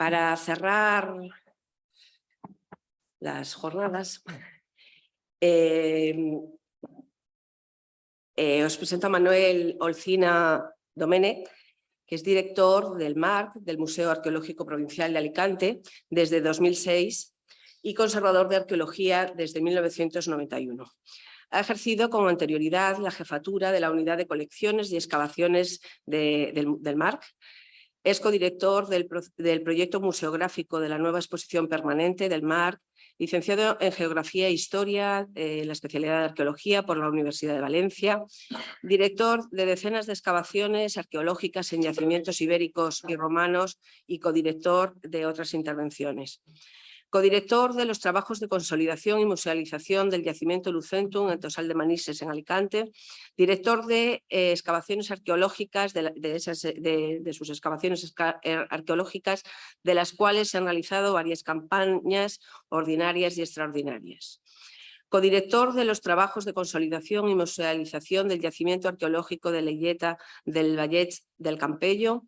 para cerrar las jornadas, eh, eh, os presento a Manuel Olcina Domene, que es director del MARC, del Museo Arqueológico Provincial de Alicante, desde 2006 y conservador de arqueología desde 1991. Ha ejercido con anterioridad la jefatura de la Unidad de Colecciones y Excavaciones del, del MARC, es codirector del, del, proyecto museográfico de la nueva exposición permanente del MARC, licenciado en Geografía e Historia, eh, la especialidad de Arqueología por la Universidad de Valencia, director de decenas de excavaciones arqueológicas en yacimientos ibéricos y romanos y codirector de otras intervenciones codirector de los trabajos de consolidación y musealización del yacimiento Lucentum en Tosal de Manises en Alicante, director de eh, excavaciones arqueológicas, de, de, sus excavaciones eh, arqueológicas, de las cuales se han realizado varias campañas ordinarias y extraordinarias. Codirector de los trabajos de consolidación y musealización del yacimiento arqueológico de Leyeta del Vallet del Campello.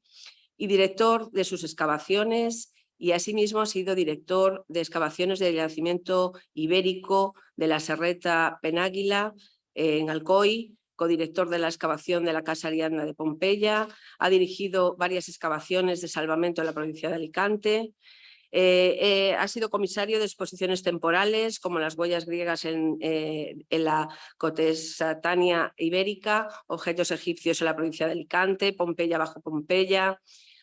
Y director de sus excavaciones y asimismo ha sido director de excavaciones del yacimiento ibérico de la Serreta Penáguila en Alcoy, codirector de la excavación de la Casa Ariadna de Pompeya, ha dirigido varias excavaciones de salvamento en la provincia de Alicante, eh, eh, ha sido comisario de exposiciones temporales como las huellas griegas en, eh, en la Cotesatania ibérica, objetos egipcios en la provincia de Alicante, Pompeya bajo Pompeya,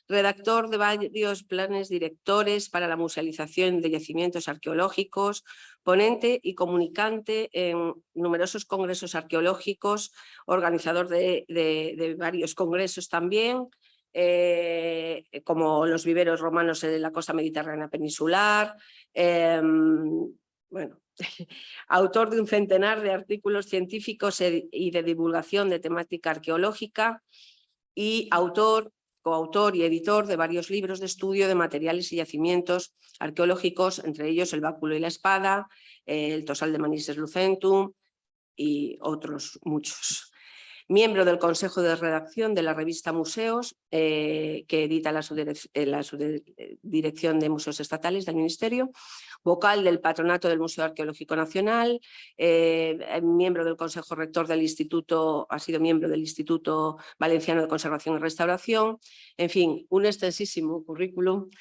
redactor de varios planes directores para la musealización de yacimientos arqueológicos, ponente y comunicante en numerosos congresos arqueológicos, organizador de, varios congresos también, eh, como los viveros romanos en la costa mediterránea peninsular, em, bueno, autor de un centenar de artículos científicos e, y de divulgación de temática arqueológica y autor coautor y editor de varios libros de estudio de materiales y yacimientos arqueológicos, entre ellos El báculo y la espada, El tosal de Manises Lucentum y otros muchos. Miembro del Consejo de Redacción de la revista Museos, eh, que edita la, la Subdirección de Museos Estatales del Ministerio, vocal del Patronato del Museo Arqueológico Nacional, eh, eh, miembro del Consejo Rector del Instituto, ha sido miembro del Instituto Valenciano de Conservación y Restauración, en fin, un extensísimo currículum.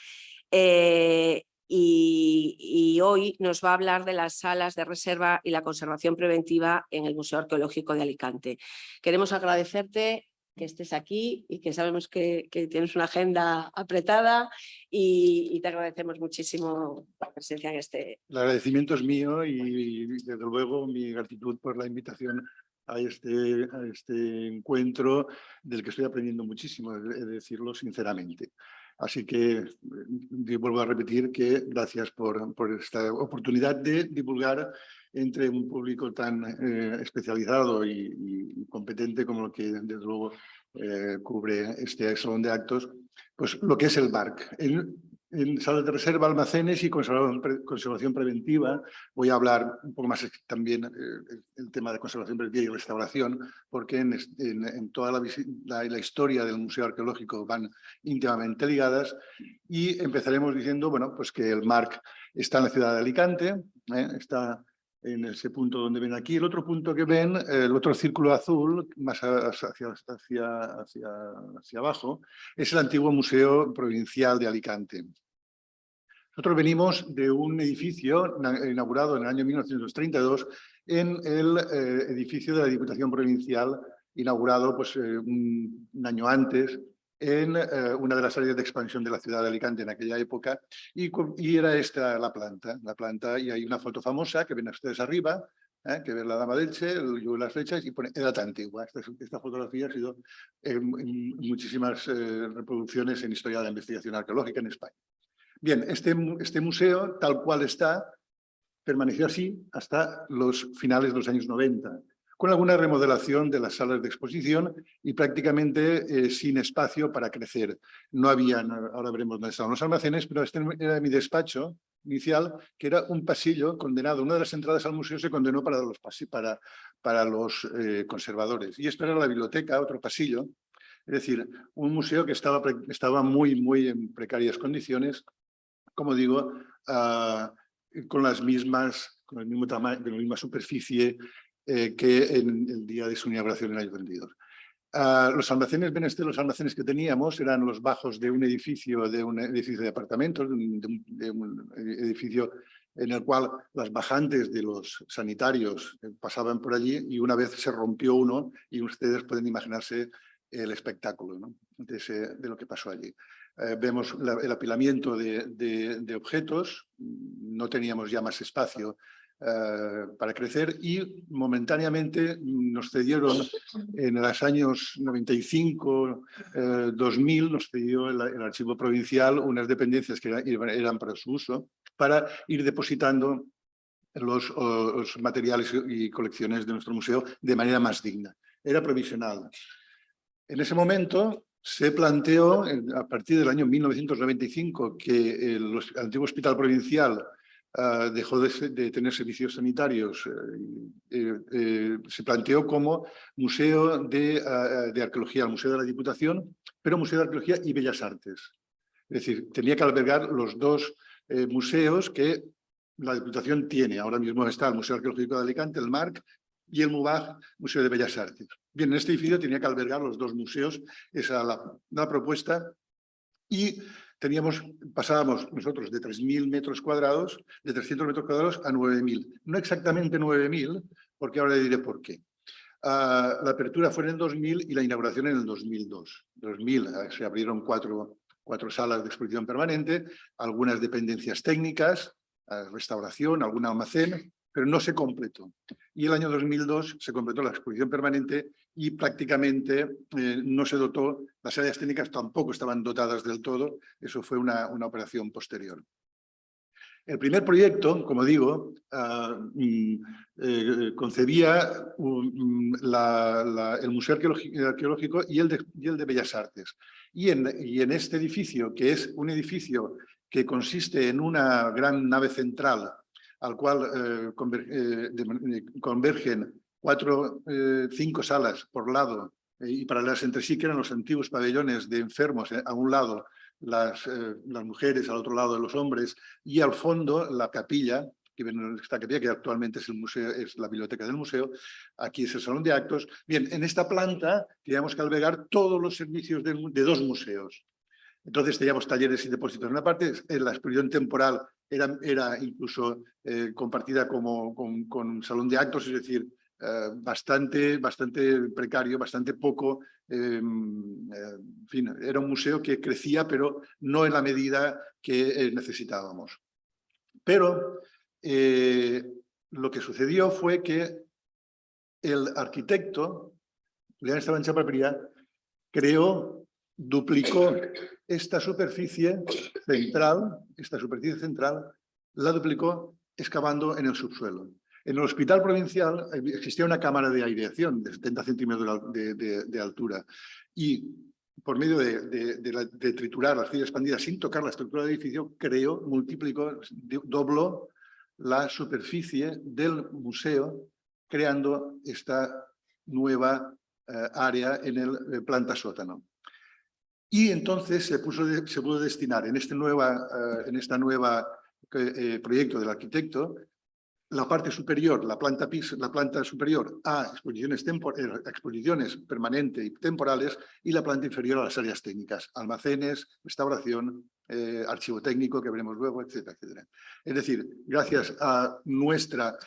Eh, y, y, hoy nos va a hablar de las salas de reserva y la conservación preventiva en el Museo Arqueológico de Alicante. Queremos agradecerte que estés aquí y que sabemos que, tienes una agenda apretada y, te agradecemos muchísimo la presencia en este... El agradecimiento es mío y desde luego mi gratitud por la invitación a este, a este encuentro del que estoy aprendiendo muchísimo, he de decirlo sinceramente. Así que vuelvo a repetir que gracias por, esta oportunidad de divulgar entre un público tan eh, especializado y, competente como lo que desde luego eh, cubre este salón de actos, pues lo que es el BARC. En salas de reserva, almacenes y conservación, preventiva. Voy a hablar un poco más también eh, el tema de conservación preventiva y restauración, porque en, en, toda la, la, historia del Museo Arqueológico van íntimamente ligadas. Y empezaremos diciendo bueno, pues que el MARC está en la ciudad de Alicante, está en ese punto donde ven aquí. El otro punto que ven, el otro círculo azul, más hacia, hacia, hacia, hacia abajo, es el antiguo Museo Provincial de Alicante. Nosotros venimos de un edificio inaugurado en el año 1932 en el eh, edificio de la Diputación Provincial, inaugurado pues, eh, un, año antes en eh, una de las áreas de expansión de la ciudad de Alicante en aquella época, y, y, era esta la planta, la planta, y hay una foto famosa que ven ustedes arriba, ¿eh? que ven la dama del Che, el las flechas, y pone edad antigua. Esta, esta fotografía ha sido en, muchísimas eh, reproducciones en historia de la investigación arqueológica en España. Bien, este, este museo, tal cual está, permaneció así hasta los finales de los años 90 con alguna remodelación de las salas de exposición y prácticamente eh, sin espacio para crecer. No había, ahora veremos dónde estaban los almacenes, pero este era mi despacho inicial, que era un pasillo condenado. Una de las entradas al museo se condenó para los, para, para los eh, conservadores. Y esto era la biblioteca, otro pasillo. Es decir, un museo que estaba, estaba muy, muy en precarias condiciones como digo, ah, con las mismas, con el mismo tamaño, con la misma superficie eh, que en el día de su inauguración en el año 32. Ah, los almacenes los almacenes que teníamos eran los bajos de un edificio, de un edificio de apartamentos, de un, edificio en el cual las bajantes de los sanitarios pasaban por allí y una vez se rompió uno y ustedes pueden imaginarse el espectáculo de, lo que pasó allí. Eh, vemos el apilamiento de, objetos, no teníamos ya más espacio para crecer y momentáneamente nos cedieron en los años 95, 2000, eh, nos cedió el, archivo provincial unas dependencias que eran, para su uso para ir depositando los, los materiales y colecciones de nuestro museo de manera más digna. Era provisional. En ese momento se planteó, a partir del año 1995, que el, antiguo hospital provincial ah, dejó de, tener servicios sanitarios, eh, eh, se planteó como museo de, arqueología, museo de la Diputación, pero museo de arqueología y bellas artes. Es decir, tenía que albergar los dos eh, museos que la Diputación tiene. Ahora mismo está el Museo Arqueológico de Alicante, el MARC, y el MUBAG, Museo de Bellas Artes. Bien, en este edificio tenía que albergar los dos museos, esa la, propuesta, y teníamos, pasábamos nosotros de 3.000 metros cuadrados, de 300 metros cuadrados a 9.000. No exactamente 9.000, porque ahora le diré por qué. Ah, la apertura fue en el 2000 y la inauguración en el 2002. 2000 ah, se abrieron cuatro, cuatro salas de exposición permanente, algunas dependencias técnicas, ah, restauración, algún almacén, pero no se completó. Y el año 2002 se completó la exposición permanente y prácticamente eh, no se dotó, las áreas técnicas tampoco estaban dotadas del todo, eso fue una, una operación posterior. El primer proyecto, como digo, eh, concebía mm, el Museo Arqueológico y el, de, y el de Bellas Artes. Y en, y en este edificio, que es un edificio que consiste en una gran nave central al cual eh, eh, eh, convergen cuatro, cinco salas por lado y paralelas entre sí, que eran los antiguos pabellones de enfermos a un lado, las, las mujeres al otro lado los hombres, y al fondo la capilla, que esta capilla que actualmente es, el museo, es la biblioteca del museo, aquí es el salón de actos. Bien, en esta planta teníamos que albergar todos los servicios de, de dos museos. Entonces teníamos talleres y depósitos en una parte, en la exposición temporal era, era incluso eh, compartida como, con, con, salón de actos, es decir, eh, bastante, bastante precario, bastante poco, em, eh, en fin, era un museo que crecía, pero no en la medida que necesitábamos. Pero lo que sucedió fue que el arquitecto, León Esteban Chapapriá, creó, duplicó esta superficie central, esta superficie central, la duplicó excavando en el subsuelo. En el hospital provincial existía una cámara de aireación de 70 centímetros de, altura y por medio de, triturar la arcilla expandida sin tocar la estructura del edificio, creó, multiplicó, dobló la superficie del museo creando esta nueva eh, área en el eh, planta sótano. Y entonces se, puso se pudo destinar en este nueva, eh, en esta nueva eh, proyecto del arquitecto la parte superior, la planta, la planta superior a exposiciones, eh, exposiciones permanentes y temporales y la planta inferior a las áreas técnicas, almacenes, restauración, archivo técnico que veremos luego, etcétera, etcétera. Es decir, gracias a nuestra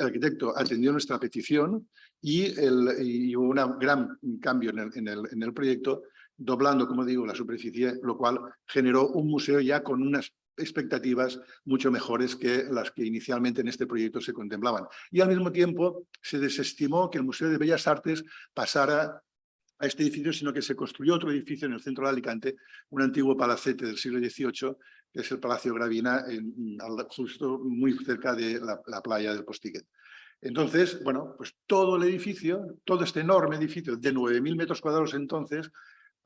arquitecto atendió nuestra petición y, el, hubo un gran cambio en el, en el, en el proyecto doblando, como digo, la superficie, lo cual generó un museo ya con unas expectativas mucho mejores que las que inicialmente en este proyecto se contemplaban. Y al mismo tiempo se desestimó que el Museo de Bellas Artes pasara a este edificio, sino que se construyó otro edificio en el centro de Alicante, un antiguo palacete del siglo XVIII, que es el Palacio Gravina, justo muy cerca de la, la playa del Postiguet. Entonces, bueno, pues todo el edificio, todo este enorme edificio de 9.000 metros cuadrados entonces,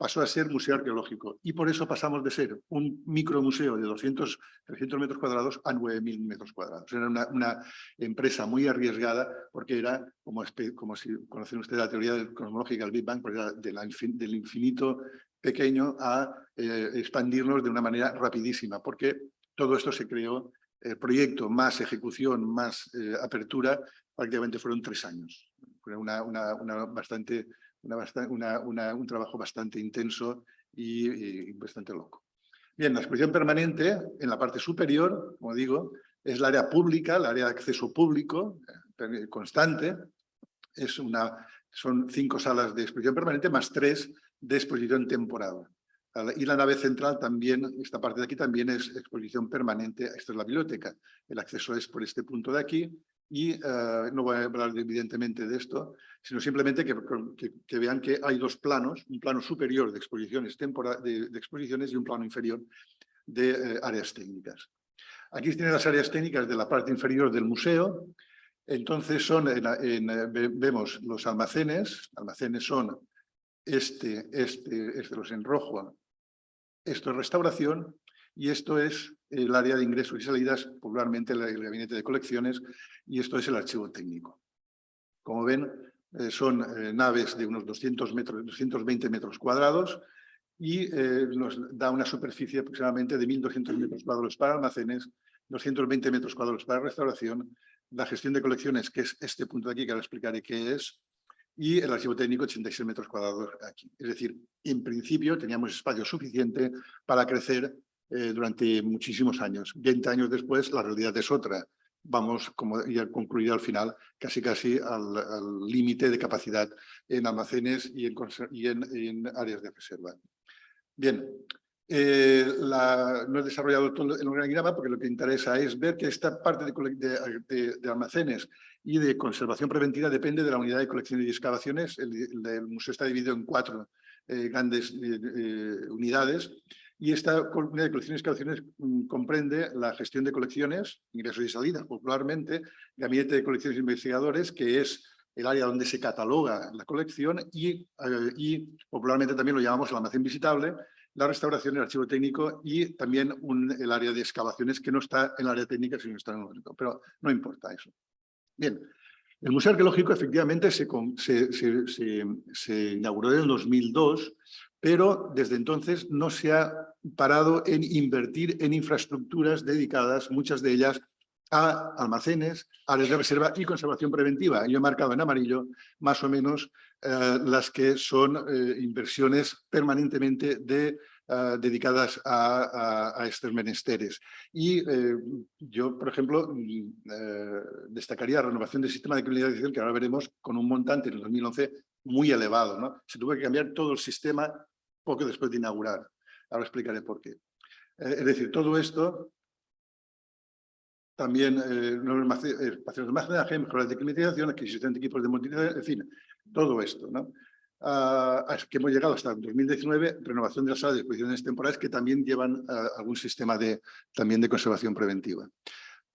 pasó a ser museo arqueológico y por eso pasamos de ser un micromuseo de 200, 300 metros cuadrados a 9.000 metros cuadrados. Era una, empresa muy arriesgada porque era, como, como si conocen ustedes la teoría cosmológica del Big Bang, porque era del infinito pequeño a eh, expandirnos de una manera rapidísima, porque todo esto se creó, el proyecto más ejecución, más eh, apertura, prácticamente fueron tres años. Fue una, una bastante, una, un trabajo bastante intenso y, bastante loco. Bien, la exposición permanente, en la parte superior, como digo, es el área pública, el área de acceso público, eh, constante. Es una, son cinco salas de exposición permanente más tres de exposición temporal. Y la nave central también, esta parte de aquí también es exposición permanente, esta es la biblioteca. El acceso es por este punto de aquí y eh, no voy a hablar evidentemente de esto, sino simplemente que, que, vean que hay dos planos, un plano superior de exposiciones, de, de exposiciones y un plano inferior de eh, áreas técnicas. Aquí tienen las áreas técnicas de la parte inferior del museo, entonces son en, vemos los almacenes, almacenes son este, este, este los en rojo, esto es restauración y esto es el área de ingresos y salidas, popularmente el gabinete de colecciones, y esto es el archivo técnico. Como ven, eh, son eh, naves de unos 200 metros, 220 metros cuadrados y eh, nos da una superficie aproximadamente de 1.200 metros cuadrados para almacenes, 220 metros cuadrados para restauración, la gestión de colecciones, que es este punto de aquí, que ahora explicaré qué es, y el archivo técnico 86 metros cuadrados aquí. Es decir, en principio teníamos espacio suficiente para crecer eh, durante muchísimos años. Veinte años después la realidad es otra. Vamos, como ya concluir al final, casi casi al límite de capacidad en almacenes y en, y en, áreas de reserva. Bien, eh, la, no he desarrollado todo el organigrama porque lo que interesa es ver que esta parte de, de, almacenes y de conservación preventiva depende de la unidad de colecciones y excavaciones. El, el museo está dividido en cuatro eh, grandes unidades y esta unidad de colecciones y excavaciones mm, comprende la gestión de colecciones, ingresos y salidas, popularmente, gabinete de colecciones e investigadores, que es el área donde se cataloga la colección y, eh, popularmente también lo llamamos el almacén visitable, la restauración, el archivo técnico y también el área de excavaciones que no está en el área técnica, sino está en el otro, pero no importa eso. Bien, el Museo Arqueológico efectivamente se, se inauguró en el 2002 pero desde entonces no se ha parado en invertir en infraestructuras dedicadas, muchas de ellas a almacenes, áreas de reserva y conservación preventiva. Yo he marcado en amarillo más o menos eh, las que son eh, inversiones permanentemente eh, dedicadas a, estos menesteres. Y yo, por ejemplo, mm, destacaría la renovación del sistema de criminalización, que ahora veremos con un montante en el 2011 muy elevado. Se tuvo que cambiar todo el sistema poco después de inaugurar. Ahora explicaré por qué. Eh, es decir, todo esto también eh, espacios de almacenaje, mejoras de climatización, adquisición de equipos de monitorización, en fin, todo esto. ¿no? Ah, que hemos llegado hasta el 2019, renovación de las salas de exposiciones temporales que también llevan ah, algún sistema de, también de conservación preventiva.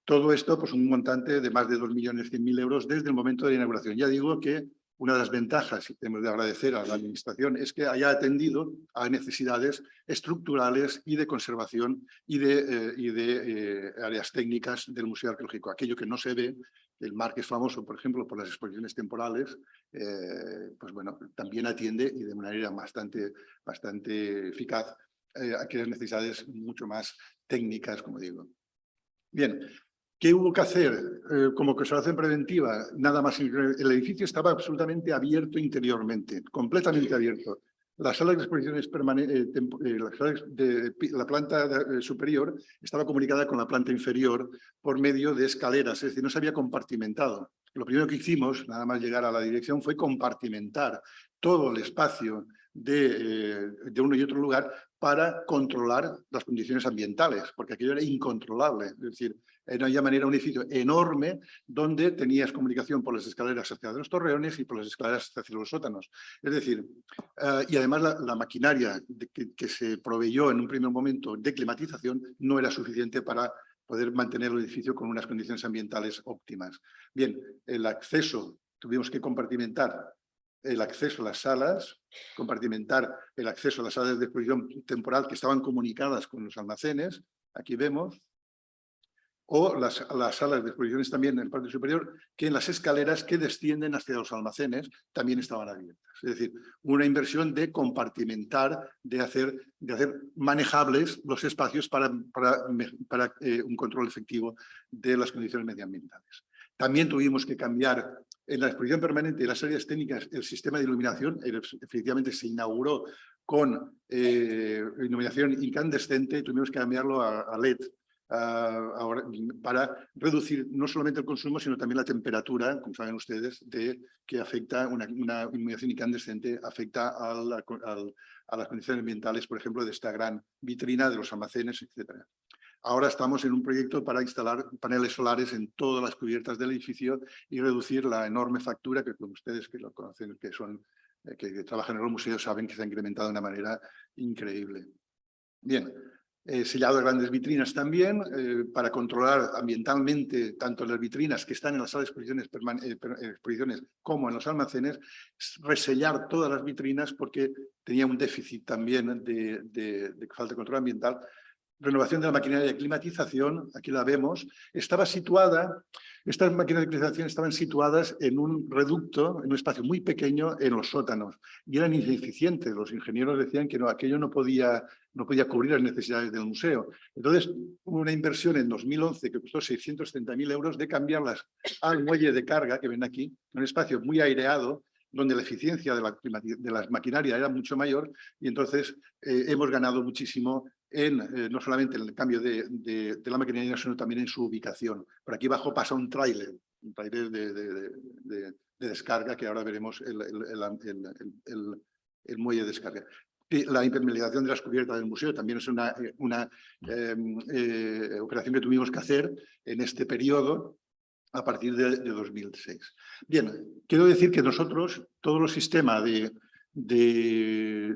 Todo esto, pues un montante de más de 2.100.000 euros desde el momento de la inauguración. Ya digo que una de las ventajas, y tenemos de agradecer a la Administración, es que haya atendido a necesidades estructurales y de conservación y de, eh, y de eh, áreas técnicas del Museo Arqueológico. Aquello que no se ve, el mar que es famoso, por ejemplo, por las exposiciones temporales, eh, pues bueno, también atiende y de manera bastante, bastante eficaz aquellas necesidades mucho más técnicas, como digo. Bien, ¿Qué hubo que hacer eh, como conservación preventiva? Nada más. El edificio estaba absolutamente abierto interiormente, completamente abierto. La sala de exposiciones permanente, eh, eh, la, planta superior estaba comunicada con la planta inferior por medio de escaleras, es decir, no se había compartimentado. Lo primero que hicimos, nada más llegar a la dirección, fue compartimentar todo el espacio de uno y otro lugar para controlar las condiciones ambientales, porque aquello era incontrolable. Es decir, de una manera un edificio enorme donde tenías comunicación por las escaleras hacia los torreones y por las escaleras hacia los sótanos. Es decir, eh, y además la, maquinaria que, se proveyó en un primer momento de climatización no era suficiente para poder mantener el edificio con unas condiciones ambientales óptimas. Bien, el acceso, tuvimos que compartimentar el acceso a las salas, compartimentar el acceso a las salas de exposición temporal que estaban comunicadas con los almacenes. Aquí vemos o las, las, salas de exposiciones también en el patio superior, que en las escaleras que descienden hacia los almacenes también estaban abiertas. Es decir, una inversión de compartimentar, de hacer, de hacer manejables los espacios para, para, para eh, un control efectivo de las condiciones medioambientales. También tuvimos que cambiar en la exposición permanente de las áreas técnicas el sistema de iluminación, efectivamente se inauguró con eh, iluminación incandescente, tuvimos que cambiarlo a LED para reducir no solamente el consumo, sino también la temperatura, como saben ustedes, de, que afecta una, iluminación incandescente, afecta a, a las condiciones ambientales, por ejemplo, de esta gran vitrina de los almacenes, etc. Ahora estamos en un proyecto para instalar paneles solares en todas las cubiertas del edificio y reducir la enorme factura que con ustedes que lo conocen, eh, que trabajan en los museos, saben que se ha incrementado de una manera increíble. Bien, eh, sellado de grandes vitrinas también, eh, para controlar ambientalmente tanto las vitrinas que están en las salas de exposiciones, eh, exposiciones como en los almacenes, resellar todas las vitrinas porque tenía un déficit también de falta de control ambiental. Renovación de la maquinaria de climatización, aquí la vemos, estaba situada estas máquinas de climatización estaban situadas en un reducto, en un espacio muy pequeño en los sótanos y eran ineficientes. Los ingenieros decían que no, aquello no podía, no podía cubrir las necesidades del museo. Entonces hubo una inversión en 2011 que costó 630.000 euros de cambiarlas al muelle de carga que ven aquí, un espacio muy aireado donde la eficiencia de la, de la maquinaria era mucho mayor y entonces eh, hemos ganado muchísimo en, eh, no solamente en el cambio de, de, la maquinaria, sino también en su ubicación. Por aquí abajo pasa un tráiler, un tráiler de, de, descarga, que ahora veremos el, el, el, muelle de descarga. La impermeabilización de las cubiertas del museo también es una, una em, eh, operación que tuvimos que hacer en este periodo a partir de, 2006. Bien, quiero decir que nosotros, todo el sistema de, de,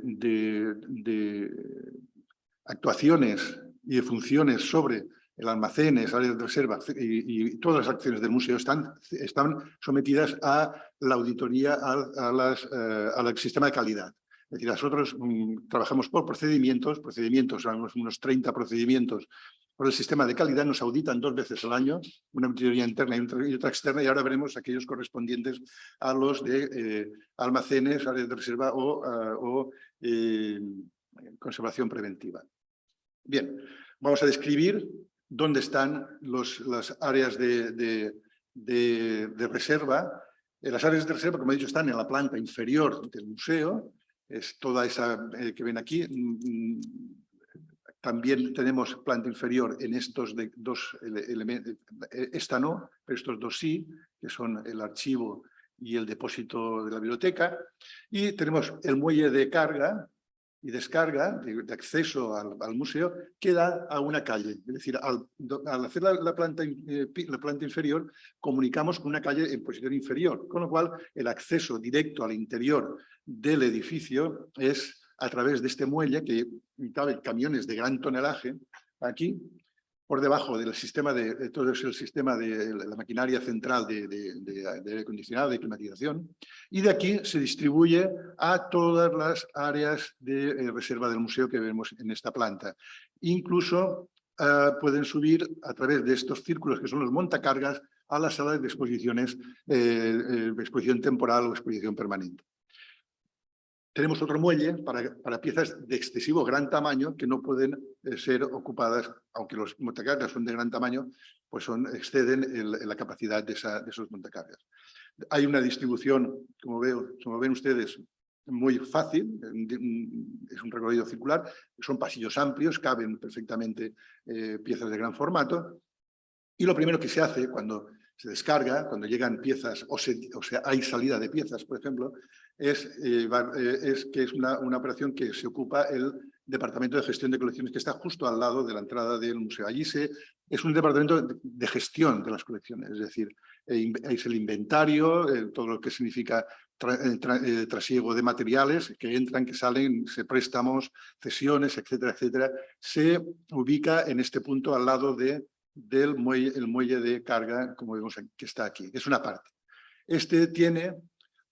actuaciones y de funciones sobre el almacenes, áreas de reserva y, todas las acciones del museo están, están sometidas a la auditoría, a, las, eh, al sistema de calidad. Es decir, nosotros mm, trabajamos por procedimientos, procedimientos, unos, unos 30 procedimientos por el sistema de calidad, nos auditan dos veces al año, una auditoría interna y otra externa, y ahora veremos aquellos correspondientes a los de eh, almacenes, áreas de reserva o, ah, o eh, conservación preventiva. Bien, vamos a describir dónde están los, las áreas de, de, de, reserva. Eh, las áreas de reserva, como he dicho, están en la planta inferior del museo. Es toda esa eh, que ven aquí. Mm, mm, también tenemos planta inferior en estos dos elementos. Eh, esta no, pero estos dos sí, que son el archivo y el depósito de la biblioteca. Y tenemos el muelle de carga, y descarga de, acceso al, museo queda a una calle. Es decir, al, hacer la, planta, eh, la planta inferior, comunicamos con una calle en posición inferior, con lo cual el acceso directo al interior del edificio es a través de este muelle que cabe camiones de gran tonelaje aquí por debajo del sistema de, todo es el sistema de la maquinaria central de, aire acondicionado, de climatización, y de aquí se distribuye a todas las áreas de eh, reserva del museo que vemos en esta planta. Incluso uh, pueden subir a través de estos círculos que son los montacargas a las salas de exposiciones, eh, eh, exposición temporal o exposición permanente. Tenemos otro muelle para, para, piezas de excesivo gran tamaño que no pueden eh, ser ocupadas, aunque los montacargas son de gran tamaño, pues son, exceden el, la capacidad de, esa, de, esos montacargas. Hay una distribución, como, veo, como ven ustedes, muy fácil, es un recorrido circular, son pasillos amplios, caben perfectamente eh, piezas de gran formato, y lo primero que se hace cuando se descarga, cuando llegan piezas o, o sea, hay salida de piezas, por ejemplo, es, eh, eh, es que es una, una, operación que se ocupa el Departamento de Gestión de Colecciones, que está justo al lado de la entrada del museo. Allí se, es un departamento de, gestión de las colecciones, es decir, eh, es el inventario, todo lo que significa trasiego de materiales que entran, que salen, se préstamos, cesiones, etcétera, etcétera, se ubica en este punto al lado de, del muelle, el muelle de carga, como vemos que está aquí. Es una parte. Este tiene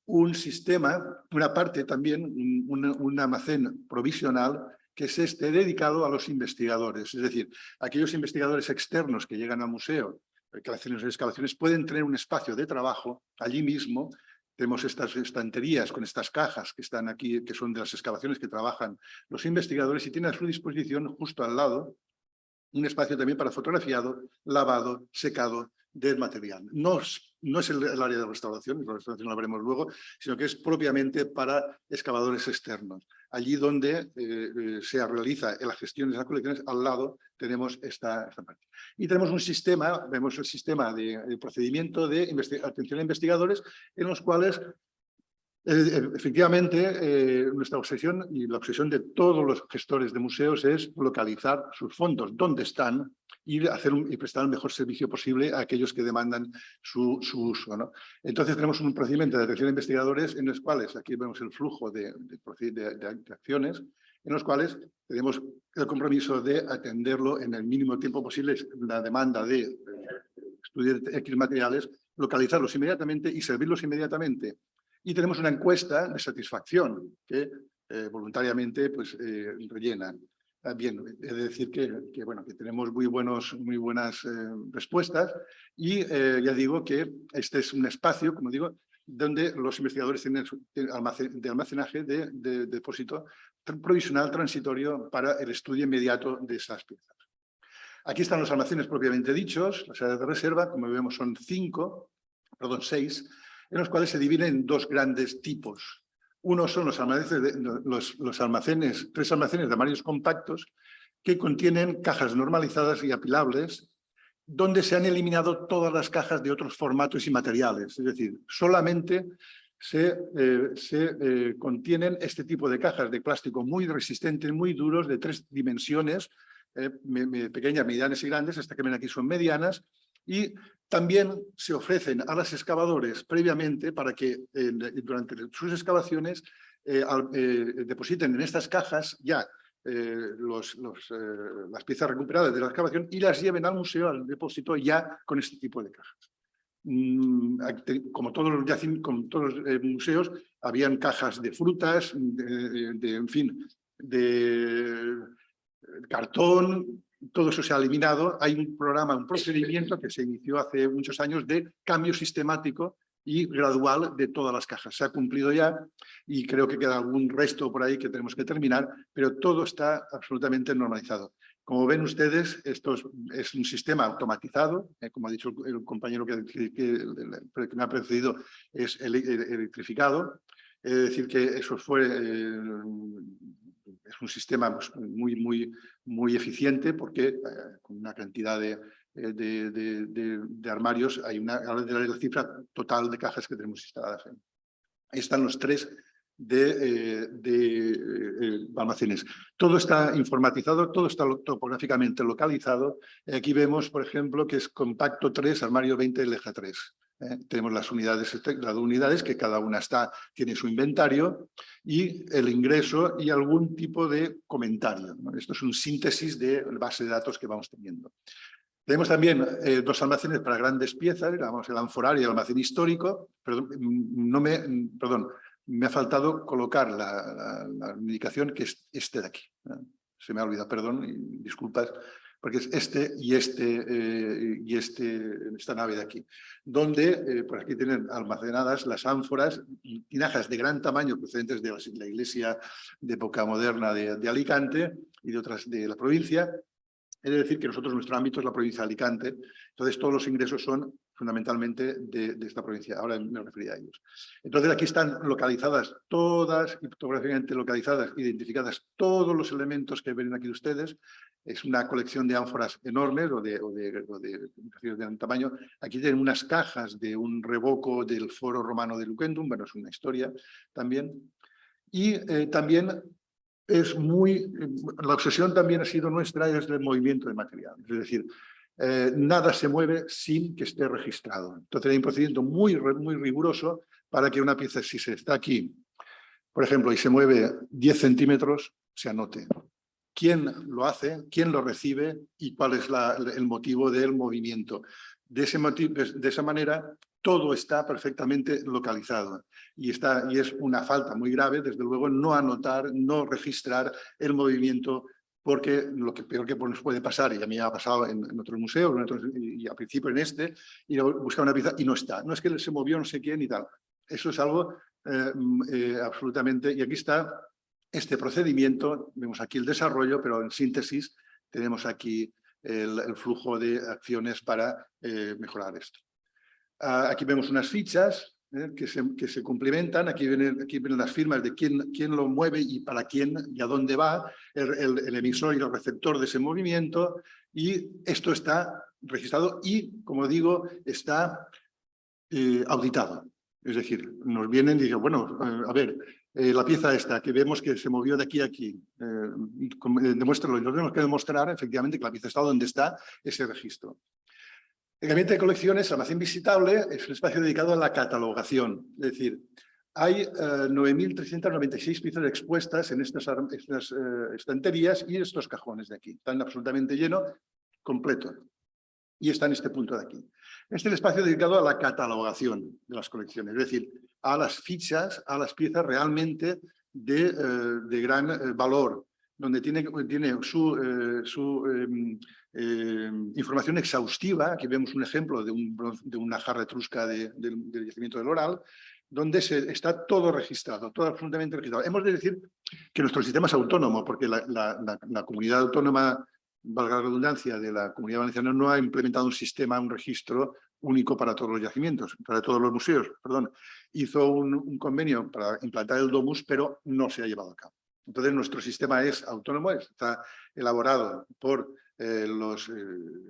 un sistema, una parte también, un, almacén provisional que es este dedicado a los investigadores. Es decir, aquellos investigadores externos que llegan al museo, que hacen las excavaciones, pueden tener un espacio de trabajo allí mismo. Tenemos estas estanterías con estas cajas que están aquí, que son de las excavaciones que trabajan los investigadores y tienen a su disposición justo al lado un espacio también para fotografiado, lavado, secado del material. No, no es el, área de restauración, la restauración la veremos luego, sino que es propiamente para excavadores externos. Allí donde eh, eh, se realiza la gestión de las colecciones, al lado tenemos esta, parte. Y tenemos un sistema, vemos el sistema de, procedimiento de atención a investigadores, en los cuales eh, efectivamente, nuestra obsesión y la obsesión de todos los gestores de museos es localizar sus fondos, dónde están, y, hacer y prestar el mejor servicio posible a aquellos que demandan su, uso. ¿no? Entonces tenemos un procedimiento de atención a investigadores en los cuales, aquí vemos el flujo de, de, acciones, en los cuales tenemos el compromiso de atenderlo en el mínimo tiempo posible, la demanda de estudiar X materiales, localizarlos inmediatamente y servirlos inmediatamente. Y tenemos una encuesta de satisfacción que eh, voluntariamente pues, eh, rellenan. Ah, bien, he de decir que, bueno, que tenemos muy, buenos, muy buenas eh, respuestas y ya digo que este es un espacio, como digo, donde los investigadores tienen de almacenaje de, depósito provisional transitorio para el estudio inmediato de esas piezas. Aquí están los almacenes propiamente dichos, las áreas de reserva, como vemos son cinco, perdón, seis, en los cuales se dividen en dos grandes tipos. Uno son los almacenes, tres almacenes de armarios compactos que contienen cajas normalizadas y apilables, donde se han eliminado todas las cajas de otros formatos y materiales. Es decir, solamente se, eh, eh, contienen este tipo de cajas de plástico muy resistentes, muy duros, de tres dimensiones, eh, pequeñas, medianas y grandes, hasta que ven aquí son medianas, y también se ofrecen a los excavadores previamente para que durante sus excavaciones eh, eh, depositen en estas cajas ya eh, los, las piezas recuperadas de la excavación y las lleven al museo, al depósito, ya con este tipo de cajas. Mm, como todos los, como todos los museos, habían cajas de frutas, de en fin, de cartón, todo eso se ha eliminado. Hay un programa, un procedimiento que se inició hace muchos años de cambio sistemático y gradual de todas las cajas. Se ha cumplido ya y creo que queda algún resto por ahí que tenemos que terminar, pero todo está absolutamente normalizado. Como ven ustedes, esto es, un sistema automatizado, eh, como ha dicho el, compañero que, me ha precedido, es electrificado, es decir, que eso fue eh, es un sistema pues, muy, muy, muy eficiente porque eh, con una cantidad de, eh, de, armarios hay una de cifra total de cajas que tenemos instaladas. Están los tres de, eh, almacenes. Todo está informatizado, todo está topográficamente localizado. Aquí vemos, por ejemplo, que es compacto 3, armario 20, leja 3. ¿Eh? tenemos las unidades, este, las unidades que cada una está, tiene su inventario y el ingreso y algún tipo de comentario. Esto es un síntesis de base de datos que vamos teniendo. Tenemos también eh, dos almacenes para grandes piezas, el anforario y el almacén histórico. Perdón, me, perdón, me ha faltado colocar la, indicación que es este de aquí. Se me ha olvidado, perdón, y disculpas porque es este y este eh, y este, esta nave de aquí, donde eh, por aquí tienen almacenadas las ánforas, tinajas de gran tamaño procedentes de la, iglesia de época moderna de, de, Alicante y de otras de la provincia. Es decir, que nosotros, nuestro ámbito es la provincia de Alicante, entonces todos los ingresos son fundamentalmente de, de, esta provincia. Ahora me refería a ellos. Entonces aquí están localizadas todas, fotográficamente localizadas, identificadas todos los elementos que ven aquí ustedes. Es una colección de ánforas enormes o de, o de, o tamaño. Aquí tienen unas cajas de un revoco del foro romano de Luquendum, bueno, es una historia también. Y eh, también es muy, la obsesión también ha sido nuestra es el movimiento de material. Es decir, eh, nada se mueve sin que esté registrado. Entonces hay un procedimiento muy, muy riguroso para que una pieza, si se está aquí, por ejemplo, y se mueve 10 centímetros, se anote quién lo hace, quién lo recibe y cuál es el motivo del movimiento. De, ese motivo, de esa manera todo está perfectamente localizado y, está, y es una falta muy grave, desde luego, no anotar, no registrar el movimiento porque lo que peor que nos puede pasar, y a mí ha pasado en, en otros museos, y, al principio en este, a buscar una pieza y no está. No es que se movió no sé quién y tal. Eso es algo eh, mm, eh, absolutamente... Y aquí está este procedimiento, vemos aquí el desarrollo, pero en síntesis tenemos aquí el, flujo de acciones para eh, mejorar esto. Ah, aquí vemos unas fichas ¿eh? que, se, que, complementan. Aquí vienen, aquí vienen las firmas de quién, quién, lo mueve y para quién y a dónde va, el, emisor y el receptor de ese movimiento. Y esto está registrado y, como digo, está eh, auditado. Es decir, nos vienen y dicen, bueno, a ver, eh, la pieza esta que vemos que se movió de aquí a aquí, eh, demuéstralo. Y nos tenemos que demostrar efectivamente que la pieza está donde está ese registro. El gabinete de colecciones, almacén visitable, es un espacio dedicado a la catalogación. Es decir, hay 9.396 piezas expuestas en estas, estas estanterías y estos cajones de aquí. Están absolutamente llenos, completo. Y está en este punto de aquí. Este es el espacio dedicado a la catalogación de las colecciones, es decir, a las fichas, a las piezas realmente de, eh, de gran eh, valor, donde tiene, tiene su, eh, su em, em, información exhaustiva, aquí vemos un ejemplo de, un, de una jarra etrusca de, del yacimiento del Oral, donde se, está todo registrado, todo absolutamente registrado. Hemos de decir que nuestro sistema es autónomo, porque la, la, la comunidad autónoma valga la redundancia, de la Comunidad Valenciana no ha implementado un sistema, un registro único para todos los yacimientos, para todos los museos, perdón. Hizo un, convenio para implantar el DOMUS, pero no se ha llevado a cabo. Entonces, nuestro sistema es autónomo, está elaborado por eh, los, eh,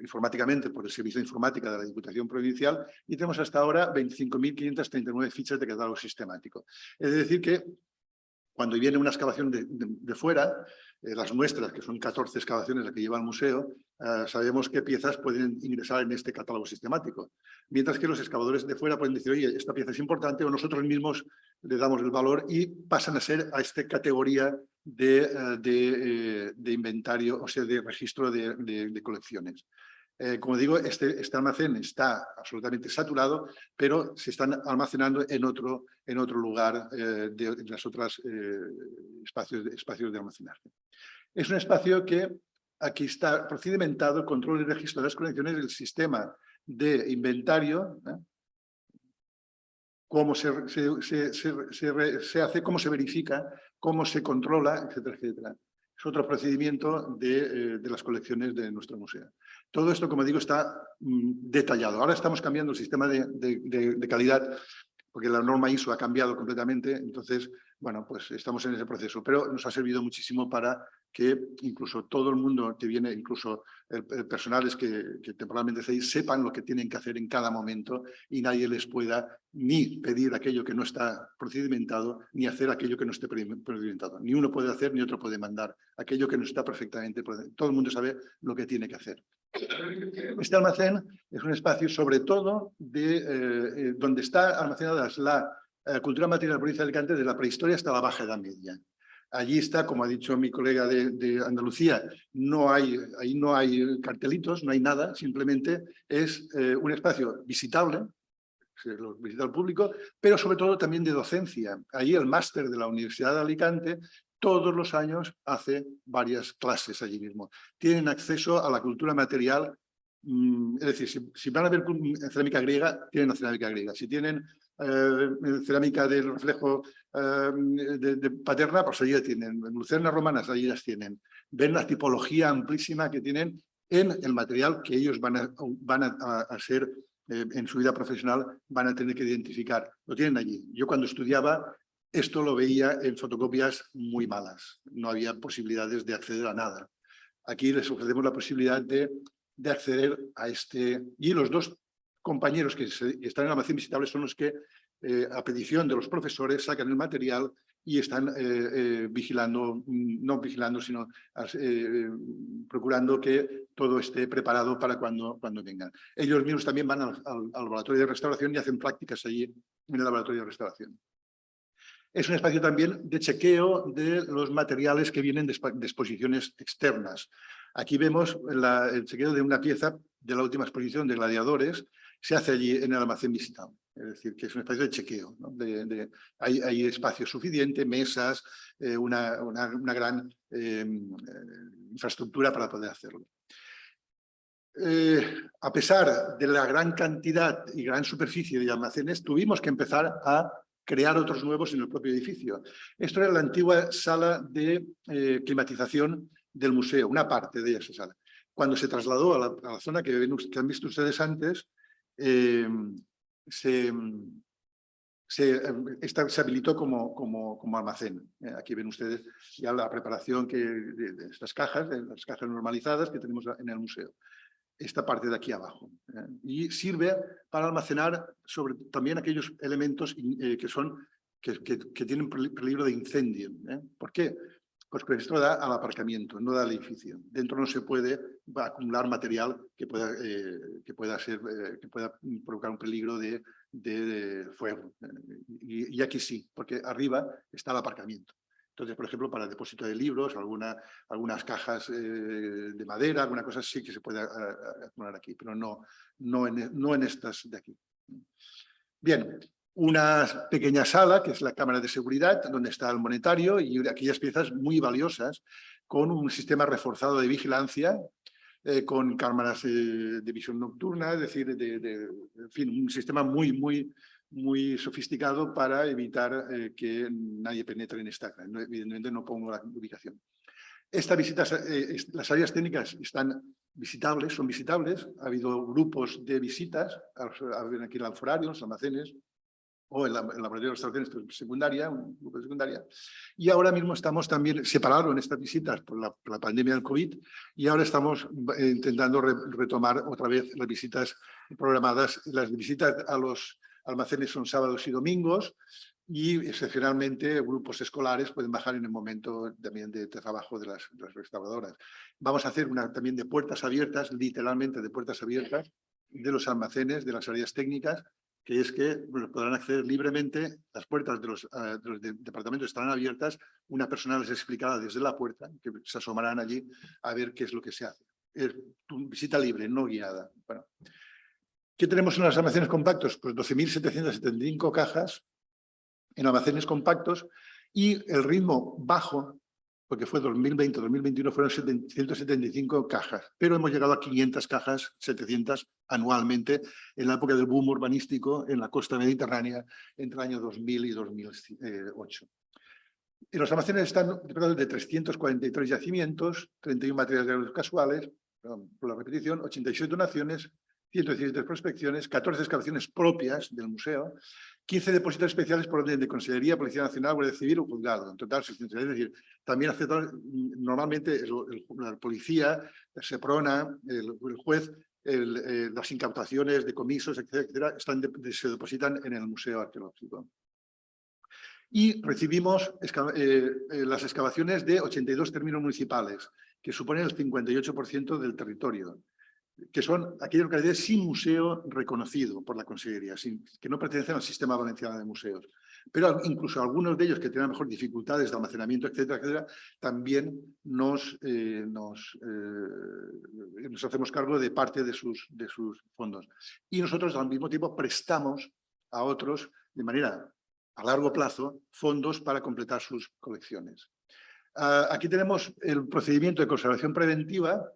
informáticamente por el Servicio de Informática de la Diputación Provincial y tenemos hasta ahora 25.539 fichas de catálogo sistemático. Es decir que cuando viene una excavación de fuera, eh, las muestras, que son 14 excavaciones las que lleva el museo, eh, sabemos qué piezas pueden ingresar en este catálogo sistemático. Mientras que los excavadores de fuera pueden decir, oye, esta pieza es importante, o nosotros mismos le damos el valor y pasan a ser a esta categoría de, eh, de, inventario, o sea, de registro de colecciones. Eh, como digo, este, este, almacén está absolutamente saturado, pero se están almacenando en otro, en lugar eh, de, de, las otras eh, espacios, de, almacenaje. Es un espacio que aquí está procedimentado control y registro de las conexiones del sistema de inventario, cómo se, se, se, se, hace, cómo se verifica, cómo se controla, etcétera, etcétera. Es otro procedimiento de, de las colecciones de nuestro museo. Todo esto, como digo, está mm, detallado. Ahora estamos cambiando el sistema de, de, calidad porque la norma ISO ha cambiado completamente, entonces, bueno, pues estamos en ese proceso, pero nos ha servido muchísimo para que incluso todo el mundo que viene, incluso el, personales que, temporalmente sepan lo que tienen que hacer en cada momento y nadie les pueda ni pedir aquello que no está procedimentado, ni hacer aquello que no esté procedimentado. Ni uno puede hacer, ni otro puede mandar aquello que no está perfectamente. Todo el mundo sabe lo que tiene que hacer. Este almacén es un espacio sobre todo de, eh, eh, donde está almacenada la eh, cultura material de la provincia de Alicante de la prehistoria hasta la Baja Edad Media. Allí está, como ha dicho mi colega de, Andalucía, no hay, ahí no hay cartelitos, no hay nada, simplemente es un espacio visitable, lo visita al público, pero sobre todo también de docencia. Allí el máster de la Universidad de Alicante todos los años hace varias clases allí mismo. Tienen acceso a la cultura material, mm, es decir, si, van a ver cerámica griega, tienen cerámica griega. Si tienen eh, cerámica del reflejo eh, de, paterna, pues allí la tienen. Lucernas romanas, allí las tienen. Ven la tipología amplísima que tienen en el material que ellos van a, van a, ser eh, en su vida profesional, van a tener que identificar. Lo tienen allí. Yo cuando estudiaba esto lo veía en fotocopias muy malas, no había posibilidades de acceder a nada. Aquí les ofrecemos la posibilidad de, de acceder a este... Y los dos compañeros que, están en almacén visitable son los que, eh, a petición de los profesores, sacan el material y están eh, eh, vigilando, no vigilando, sino procurando que todo esté preparado para cuando, cuando vengan. Ellos mismos también van al laboratorio de restauración y hacen prácticas allí en el laboratorio de restauración. Es un espacio también de chequeo de los materiales que vienen de, exposiciones externas. Aquí vemos el chequeo de una pieza de la última exposición de gladiadores se hace allí en el almacén visitado. Es decir, que es un espacio de chequeo. hay, espacio suficiente, mesas, eh, una, gran eh, infraestructura para poder hacerlo. Eh, a pesar de la gran cantidad y gran superficie de almacenes, tuvimos que empezar a crear otros nuevos en el propio edificio. Esto era la antigua sala de climatización del museo, una parte de esa sala. Cuando se trasladó a la, zona que, han visto ustedes antes, eh, se, se, esta, se, habilitó como, como, como almacén. Eh, aquí ven ustedes ya la preparación que, de, estas cajas, de las cajas normalizadas que tenemos en el museo esta parte de aquí abajo. ¿eh? Y sirve para almacenar sobre, también aquellos elementos eh, que, son, que, que, que, tienen peligro de incendio. ¿eh? ¿Por qué? Pues esto da al aparcamiento, no da al edificio. Dentro no se puede acumular material que pueda, eh, que pueda, ser, eh, que pueda provocar un peligro de, de, fuego. Y, y, aquí sí, porque arriba está el aparcamiento. Entonces, por ejemplo, para el depósito de libros, alguna, algunas cajas eh, de madera, alguna cosa sí que se puede acumular aquí, pero no, no, en, no en estas de aquí. Bien, una pequeña sala, que es la cámara de seguridad, donde está el monetario y aquellas piezas muy valiosas, con un sistema reforzado de vigilancia, eh, con cámaras eh, de visión nocturna, es decir, de, de, en fin, un sistema muy, muy, muy sofisticado para evitar eh, que nadie penetre en esta. No, evidentemente no pongo la ubicación. Esta visita, eh, las áreas técnicas están visitables, son visitables. Ha habido grupos de visitas, aquí en el alforario, los almacenes, o en la, en la laboratorio de restauraciones pues, secundaria, un grupo de secundaria. Y ahora mismo estamos también separados en estas visitas por la, por la pandemia del COVID y ahora estamos eh, intentando re, retomar otra vez las visitas programadas, las visitas a los almacenes son sábados y domingos y excepcionalmente grupos escolares pueden bajar en el momento también de trabajo de las, de las restauradoras. Vamos a hacer una también de puertas abiertas, literalmente de puertas abiertas, de los almacenes, de las áreas técnicas, que es que podrán acceder libremente, las puertas de los, de departamentos estarán abiertas, una persona les explicará desde la puerta, que se asomarán allí a ver qué es lo que se hace. Es visita libre, no guiada. Bueno, ¿Qué tenemos en los almacenes compactos? Pues 12.775 cajas en almacenes compactos y el ritmo bajo, porque fue 2020-2021 fueron 175 cajas, pero hemos llegado a 500 cajas, 700 anualmente en la época del boom urbanístico en la costa mediterránea entre el año 2000 y 2008. En los almacenes están de 343 yacimientos, 31 materiales casuales, por la repetición, 87 donaciones, 117 prospecciones, 14 excavaciones propias del museo, 15 depósitos especiales por orden de Consellería, Policía Nacional, Guardia Civil o Juzgado. En total, 600. Es decir, también hace normalmente la policía, el SEPRONA, el, juez, eh, las incautaciones de comisos, etcétera, etcétera se depositan en el Museo Arqueológico. Y recibimos eh, eh, las excavaciones de 82 términos municipales, que suponen el 58% del territorio que son aquellas localidades sin museo reconocido por la Consejería, sin, que no pertenecen al sistema valenciano de museos. Pero incluso algunos de ellos que tienen mejor dificultades de almacenamiento, etcétera, etcétera, también nos, eh, eh, nos, hacemos cargo de parte de sus, de sus fondos. Y nosotros al mismo tiempo prestamos a otros de manera a largo plazo fondos para completar sus colecciones. Uh, aquí tenemos el procedimiento de conservación preventiva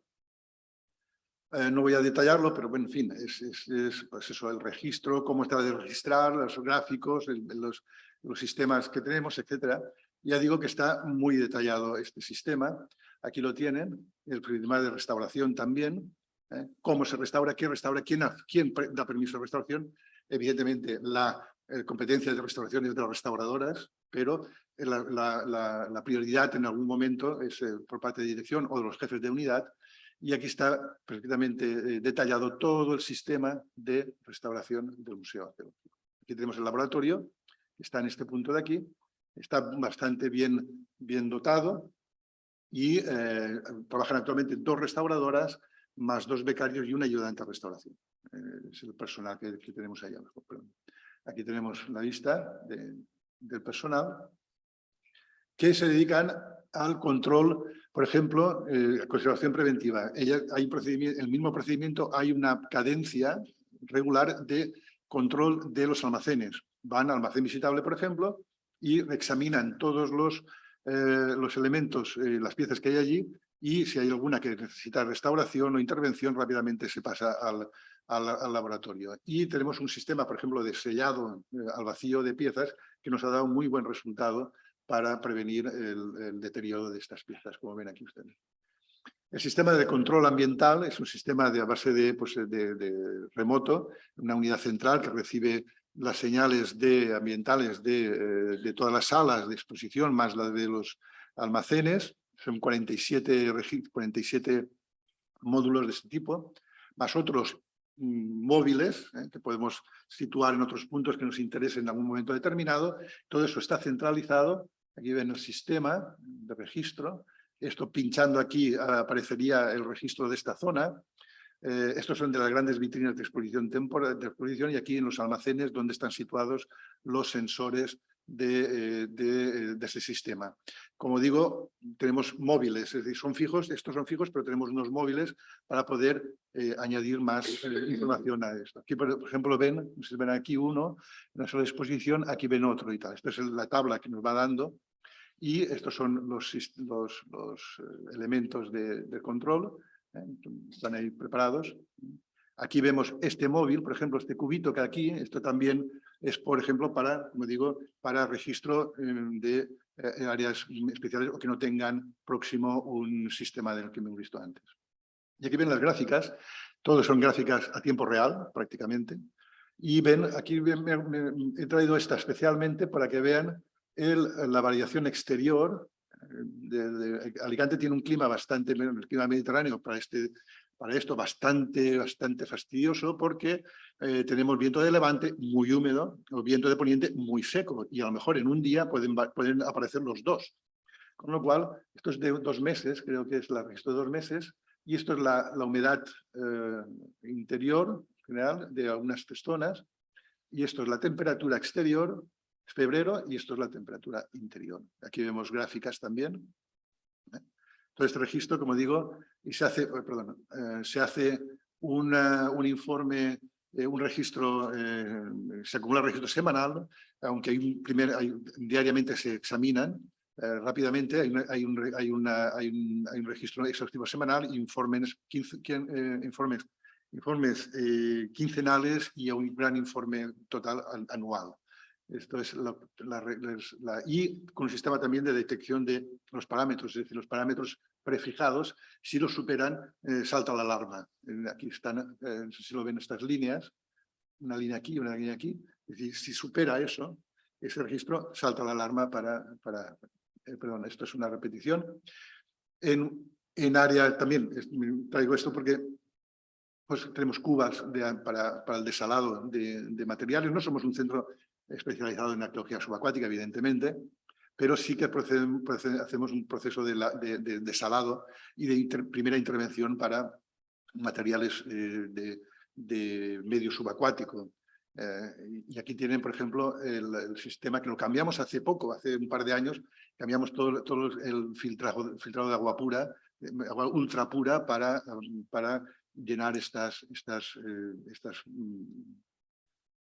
eh, no voy a detallarlo, pero bueno, en fin, es, es, es pues eso, el registro, cómo está de registrar, los gráficos, el, los, los, sistemas que tenemos, etcétera. Ya digo que está muy detallado este sistema. Aquí lo tienen, el problema de restauración también, ¿eh? cómo se restaura, quién restaura, quién, quién da permiso de restauración. Evidentemente, la eh, competencia de restauración es de las restauradoras, pero la, la, la, la prioridad en algún momento es eh, por parte de dirección o de los jefes de unidad y aquí está perfectamente eh, detallado todo el sistema de restauración del Museo Arqueológico. Aquí tenemos el laboratorio, está en este punto de aquí, está bastante bien, bien dotado y eh, trabajan actualmente dos restauradoras más dos becarios y una ayudante a restauración. Eh, es el personal que, que tenemos ahí abajo. Perdón. Aquí tenemos la lista de, del personal que se dedican al control por ejemplo, eh, conservación preventiva. El mismo procedimiento hay una cadencia regular de control de los almacenes. Van al almacén visitable, por ejemplo, y examinan todos los, eh, los elementos, eh, las piezas que hay allí, y si hay alguna que necesita restauración o intervención, rápidamente se pasa al, al, laboratorio. Y tenemos un sistema, por ejemplo, de sellado eh, al vacío de piezas que nos ha dado muy buen resultado para prevenir el, deterioro de estas piezas, como ven aquí ustedes. El sistema de control ambiental es un sistema de, a base de, pues, de, remoto, una unidad central que recibe las señales de, ambientales de, eh, de, todas las salas de exposición, más las de los almacenes, son 47, 47 módulos de este tipo, más otros Mm, móviles ¿eh? que podemos situar en otros puntos que nos interesen en algún momento determinado. Todo eso está centralizado. Aquí ven el sistema de registro. Esto pinchando aquí aparecería el registro de esta zona. Eh, estos son de las grandes vitrinas de exposición, de exposición y aquí en los almacenes donde están situados los sensores de, eh, de, de, ese sistema. Como digo, tenemos móviles, es decir, son fijos, estos son fijos, pero tenemos unos móviles para poder eh, añadir más eh, información a esto. Aquí, por ejemplo, ven, si ven aquí uno, una sola exposición, aquí ven otro y tal. Esta es la tabla que nos va dando y estos son los, los, los elementos de, de control, están ahí preparados. Aquí vemos este móvil, por ejemplo, este cubito que aquí, esto también es, por ejemplo, para, como digo, para registro eh, de eh, áreas especiales o que no tengan próximo un sistema del que hemos visto antes. Y aquí ven las gráficas, todos son gráficas a tiempo real, prácticamente. Y ven, aquí he traído esta especialmente para que vean el, la variación exterior. Eh, de, Alicante tiene un clima bastante, el clima mediterráneo para este para esto bastante, bastante fastidioso porque eh, tenemos viento de levante muy húmedo o viento de poniente muy seco y a lo mejor en un día pueden, pueden aparecer los dos. Con lo cual, esto es de dos meses, creo que es la registro de dos meses, y esto es la, la humedad eh, interior general de algunas zonas, y esto es la temperatura exterior, febrero, y esto es la temperatura interior. Aquí vemos gráficas también. ¿eh? Todo este registro, como digo, y se hace, oh, perdón, eh, se hace un informe, eh, un registro, eh, se acumula registro semanal, aunque hay un primer, diariamente se examinan rápidamente, hay, hay, un, hay, una, hay, un, hay, un, registro exhaustivo semanal, informes, informes, informes quincenales y un gran informe total anual. Esto es la, la, y con un sistema también de detección de los parámetros, es decir, los parámetros prefijados, si los superan, eh, salta la alarma. Aquí están, eh, si lo ven estas líneas, una línea aquí, una línea aquí. Es decir, si supera eso, ese registro, salta la alarma para... para eh, perdón, esto es una repetición. En, en área también, traigo esto porque pues, tenemos cubas para, para, el desalado de, de materiales. No somos un centro especializado en arqueología subacuática, evidentemente, pero sí que hacemos un proceso de, salado y de primera intervención para materiales eh, de, medio subacuático. Eh, y aquí tienen, por ejemplo, el, sistema que lo cambiamos hace poco, hace un par de años, cambiamos todo, el filtrado, de agua pura, agua ultra pura para, para llenar estas, estas, eh, estas mm,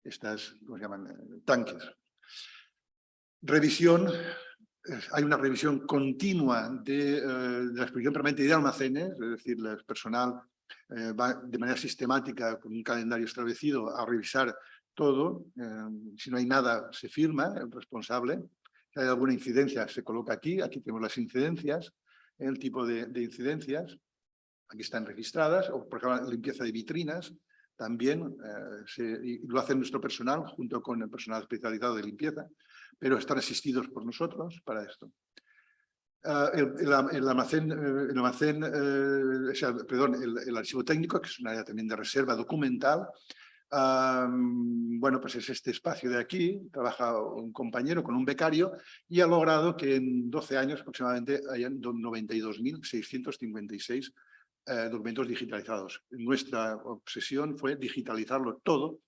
estas, ¿cómo llaman?, eh, tanques. Revisión, hay una revisión continua de, eh, la exposición permanente de almacenes, es decir, el personal eh, va de manera sistemática, con un calendario establecido, a revisar todo. si no hay nada, se firma el responsable. Si hay alguna incidencia, se coloca aquí. Aquí tenemos las incidencias, el tipo de, de incidencias. Aquí están registradas, o por ejemplo, limpieza de vitrinas, también eh, lo hace nuestro personal junto con el personal especializado de limpieza, pero están asistidos por nosotros para esto. Ah, el, almacén, el, almacén eh, eh, perdón, el, archivo técnico, que es un área también de reserva documental, bueno, pues es este espacio de aquí, trabaja un compañero con un becario y ha logrado que en 12 años aproximadamente hayan 92.656 eh, documentos digitalizados. Nuestra obsesión fue digitalizarlo todo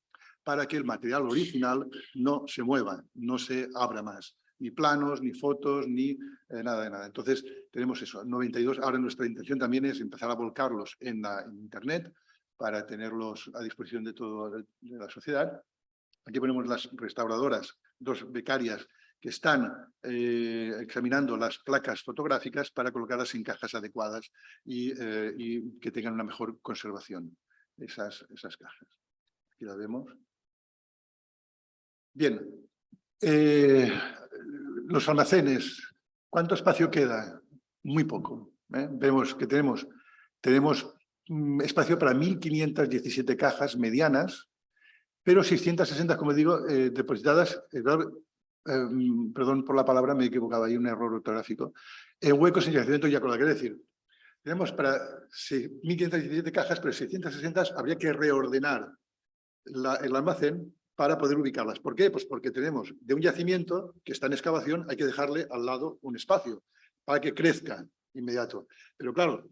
para que el material original no se mueva, no se abra más. Ni planos, ni fotos, ni eh, nada de nada. Entonces, tenemos eso, 92. Ahora nuestra intención también es empezar a volcarlos en, la, Internet para tenerlos a disposición de toda la sociedad. Aquí ponemos las restauradoras, dos becarias que están eh, examinando las placas fotográficas para colocarlas en cajas adecuadas y, eh, y, que tengan una mejor conservación, esas, esas cajas. Aquí la vemos. Bien, eh, los almacenes, ¿cuánto espacio queda? Muy poco. Vemos que tenemos, tenemos mm, espacio para 1.517 cajas medianas, pero 660, como digo, depositadas, Em, perdón por la palabra, me he equivocado, hay un error ortográfico, en huecos en yacimiento ya con la que decir. Tenemos para 1.517 cajas, pero 660 habría que reordenar el almacén para poder ubicarlas. ¿Por qué? Pues porque tenemos de un yacimiento que está en excavación, hay que dejarle al lado un espacio para que crezca inmediato. Pero claro,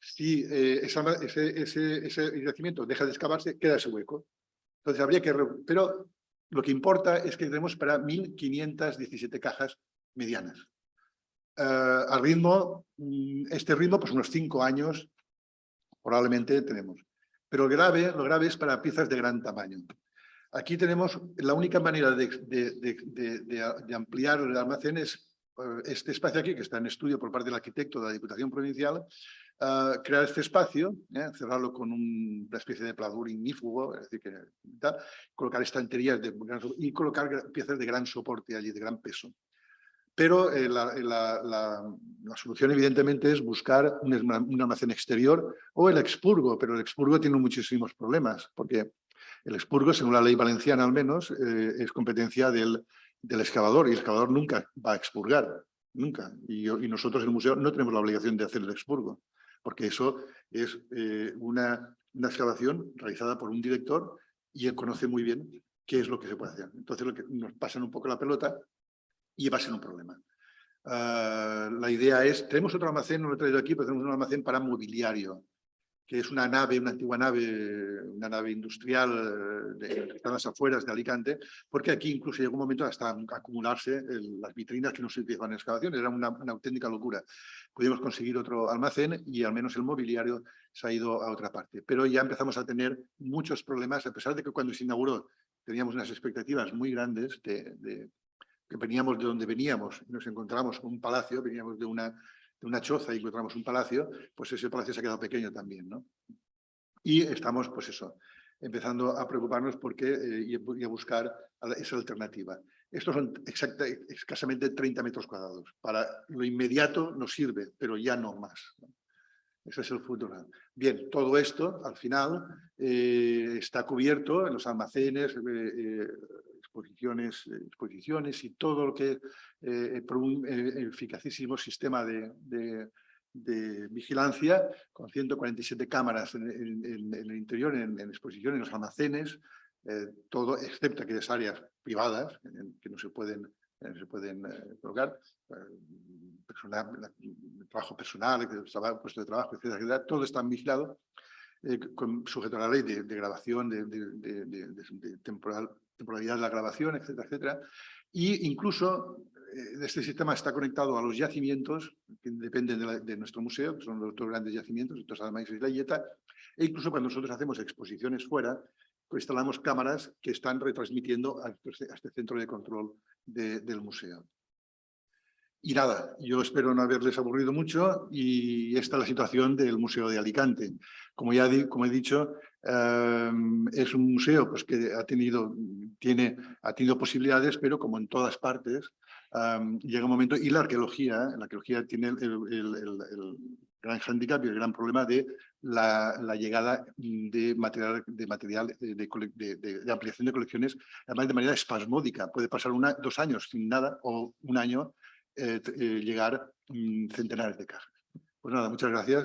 si eh, ese, ese, ese, yacimiento deja de excavarse, queda ese hueco. Entonces habría que... Pero lo que importa es que tenemos para 1.517 cajas medianas. Uh, al ritmo, mm, este ritmo, pues unos cinco años probablemente tenemos. Pero grave, lo grave es para piezas de gran tamaño. Aquí tenemos la única manera de, de, de ampliar el almacén es eh, este espacio aquí, que está en estudio por parte del arquitecto de la Diputación Provincial, crear este espacio, ¿eh? cerrarlo con una especie de pladur ignífugo, es decir, que, colocar estanterías de y colocar piezas de gran soporte allí, de gran peso. Pero eh, la, la, solución evidentemente es buscar un, un, almacén exterior o el expurgo, pero el expurgo tiene muchísimos problemas, porque el expurgo, según la ley valenciana al menos, eh, es competencia del, del excavador y el excavador nunca va a expurgar, nunca. Y, y, nosotros en el museo no tenemos la obligación de hacer el expurgo porque eso es eh, una, excavación realizada por un director y él conoce muy bien qué es lo que se puede hacer. Entonces lo que nos pasan un poco la pelota y va a ser un problema. Ah, la idea es, tenemos otro almacén, no lo he traído aquí, pero tenemos un almacén para mobiliario que es una nave, una antigua nave, una nave industrial de, que está las afueras de Alicante, porque aquí incluso llegó un momento hasta acumularse las vitrinas que no se utilizaban en excavación, era una, auténtica locura. Pudimos conseguir otro almacén y al menos el mobiliario se ha ido a otra parte. Pero ya empezamos a tener muchos problemas, a pesar de que cuando se inauguró teníamos unas expectativas muy grandes de, que veníamos de donde veníamos, nos encontramos con un palacio, veníamos de una una choza y encontramos un palacio, pues ese palacio se ha quedado pequeño también, ¿no? Y estamos, pues eso, empezando a preocuparnos porque, eh, y a buscar esa alternativa. Estos son exacta, escasamente 30 metros cuadrados. Para lo inmediato nos sirve, pero ya no más. Ese es el futuro. Bien, todo esto, al final, eh, está cubierto en los almacenes, eh, exposiciones, exposiciones y todo lo que eh, un eh, eficacísimo sistema de, de, vigilancia con 147 cámaras en, el interior, en, exposición, en los almacenes, eh, todo excepto aquellas áreas privadas que no se pueden, se pueden colocar, personal, trabajo personal, puesto de trabajo, etcétera, todo está vigilado con, sujeto a la ley de, grabación, de, de, temporal, temporalidad de la grabación, etcétera, etcétera. Y incluso eh, este sistema está conectado a los yacimientos que dependen de, nuestro museo, que son los dos grandes yacimientos, estos Almaís y la Yeta, e incluso cuando nosotros hacemos exposiciones fuera, pues instalamos cámaras que están retransmitiendo a este, este centro de control del museo. Y nada, yo espero no haberles aburrido mucho y esta es la situación del Museo de Alicante. Como ya como he dicho, em, es un museo pues, que ha tenido, tiene, ha tenido posibilidades, pero como en todas partes, em, llega un momento, y la arqueología, la arqueología tiene el, gran handicap y el gran problema de la, llegada de material, de, material de, ampliación de colecciones, además de manera espasmódica. Puede pasar una, dos años sin nada o un año eh, eh, llegar mm, centenares de cajas. Pues nada, muchas gracias.